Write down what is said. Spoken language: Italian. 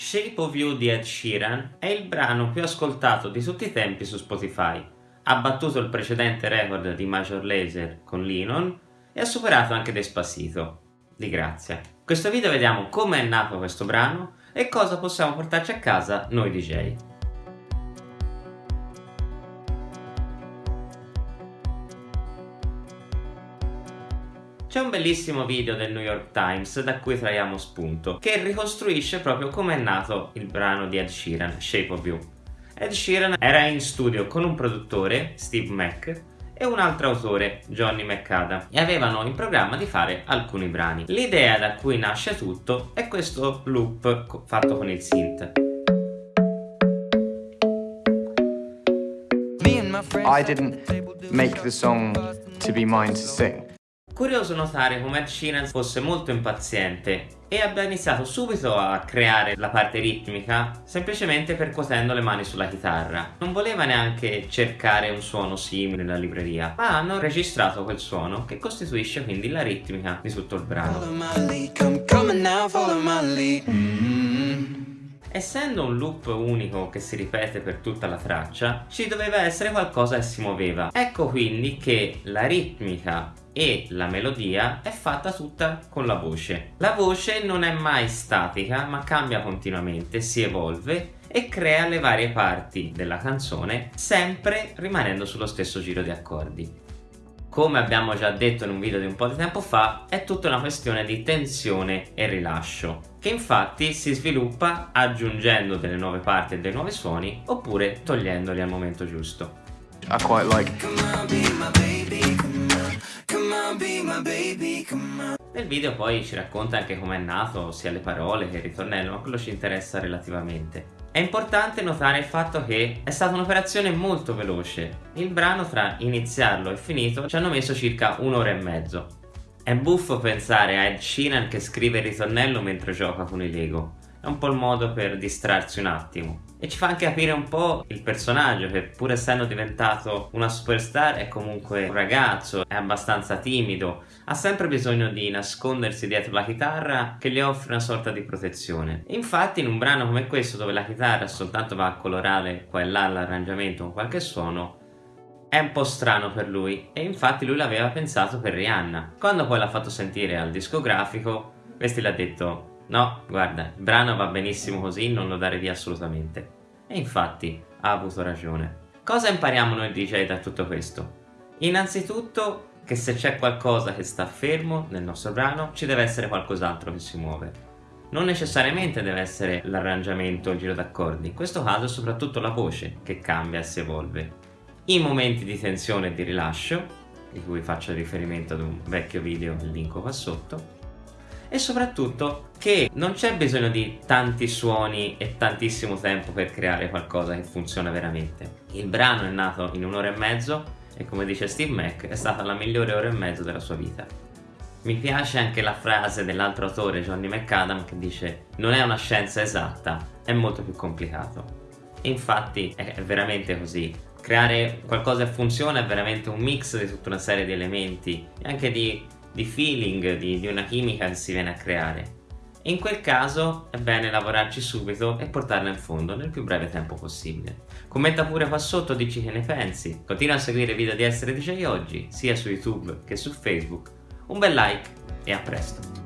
Shape of You di Ed Sheeran è il brano più ascoltato di tutti i tempi su Spotify. Ha battuto il precedente record di Major Lazer con Linon e ha superato anche Despacito. Di grazia. In questo video vediamo come è nato questo brano e cosa possiamo portarci a casa noi DJ. C'è un bellissimo video del New York Times da cui traiamo spunto, che ricostruisce proprio come è nato il brano di Ed Sheeran, Shape of You. Ed Sheeran era in studio con un produttore, Steve Mack, e un altro autore, Johnny McAdam, e avevano in programma di fare alcuni brani. L'idea da cui nasce tutto è questo loop fatto con il synth. I didn't make the song to be mine to sing. Curioso notare come Ed Sheeran fosse molto impaziente e abbia iniziato subito a creare la parte ritmica semplicemente percuotendo le mani sulla chitarra. Non voleva neanche cercare un suono simile nella libreria, ma hanno registrato quel suono che costituisce quindi la ritmica di tutto il brano. Essendo un loop unico che si ripete per tutta la traccia, ci doveva essere qualcosa che si muoveva. Ecco quindi che la ritmica e la melodia è fatta tutta con la voce. La voce non è mai statica ma cambia continuamente, si evolve e crea le varie parti della canzone sempre rimanendo sullo stesso giro di accordi. Come abbiamo già detto in un video di un po' di tempo fa, è tutta una questione di tensione e rilascio, che infatti si sviluppa aggiungendo delle nuove parti e dei nuovi suoni, oppure togliendoli al momento giusto. I quite like nel video poi ci racconta anche come è nato sia le parole che il ritornello, ma quello ci interessa relativamente. È importante notare il fatto che è stata un'operazione molto veloce. Il brano tra iniziarlo e finito ci hanno messo circa un'ora e mezzo. È buffo pensare a Ed Sheeran che scrive il ritornello mentre gioca con i Lego è un po' il modo per distrarsi un attimo e ci fa anche capire un po' il personaggio che pur essendo diventato una superstar è comunque un ragazzo, è abbastanza timido, ha sempre bisogno di nascondersi dietro la chitarra che gli offre una sorta di protezione. Infatti in un brano come questo dove la chitarra soltanto va a colorare qua e là l'arrangiamento con qualche suono è un po' strano per lui e infatti lui l'aveva pensato per Rihanna. Quando poi l'ha fatto sentire al discografico, questi l'ha detto No, guarda, il brano va benissimo così, non lo dare via assolutamente. E infatti ha avuto ragione. Cosa impariamo noi DJ da tutto questo? Innanzitutto che se c'è qualcosa che sta fermo nel nostro brano ci deve essere qualcos'altro che si muove. Non necessariamente deve essere l'arrangiamento o il giro d'accordi, in questo caso è soprattutto la voce che cambia e si evolve. In momenti di tensione e di rilascio, di cui faccio riferimento ad un vecchio video, il link qua sotto, e soprattutto che non c'è bisogno di tanti suoni e tantissimo tempo per creare qualcosa che funziona veramente. Il brano è nato in un'ora e mezzo e come dice Steve Mac è stata la migliore ora e mezzo della sua vita. Mi piace anche la frase dell'altro autore Johnny McAdam che dice non è una scienza esatta, è molto più complicato. E infatti è veramente così. Creare qualcosa che funziona è veramente un mix di tutta una serie di elementi e anche di di feeling, di, di una chimica che si viene a creare. In quel caso è bene lavorarci subito e portarla in fondo nel più breve tempo possibile. Commenta pure qua sotto, dici che ne pensi. Continua a seguire i video di Essere DJ Oggi, sia su YouTube che su Facebook. Un bel like e a presto!